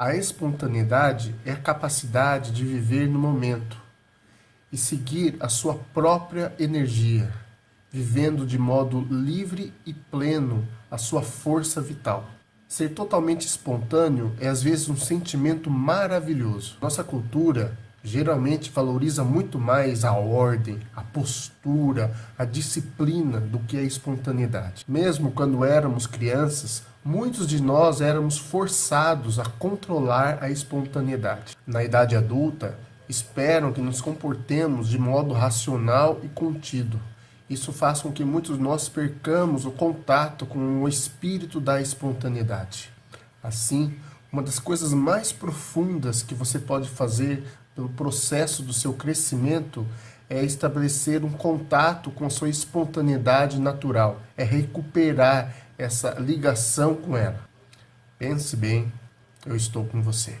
A espontaneidade é a capacidade de viver no momento e seguir a sua própria energia, vivendo de modo livre e pleno a sua força vital. Ser totalmente espontâneo é às vezes um sentimento maravilhoso. Nossa cultura geralmente valoriza muito mais a ordem, a postura, a disciplina do que a espontaneidade. Mesmo quando éramos crianças, muitos de nós éramos forçados a controlar a espontaneidade. Na idade adulta, esperam que nos comportemos de modo racional e contido. Isso faz com que muitos de nós percamos o contato com o espírito da espontaneidade. Assim, uma das coisas mais profundas que você pode fazer pelo processo do seu crescimento é estabelecer um contato com a sua espontaneidade natural, é recuperar essa ligação com ela. Pense bem, eu estou com você.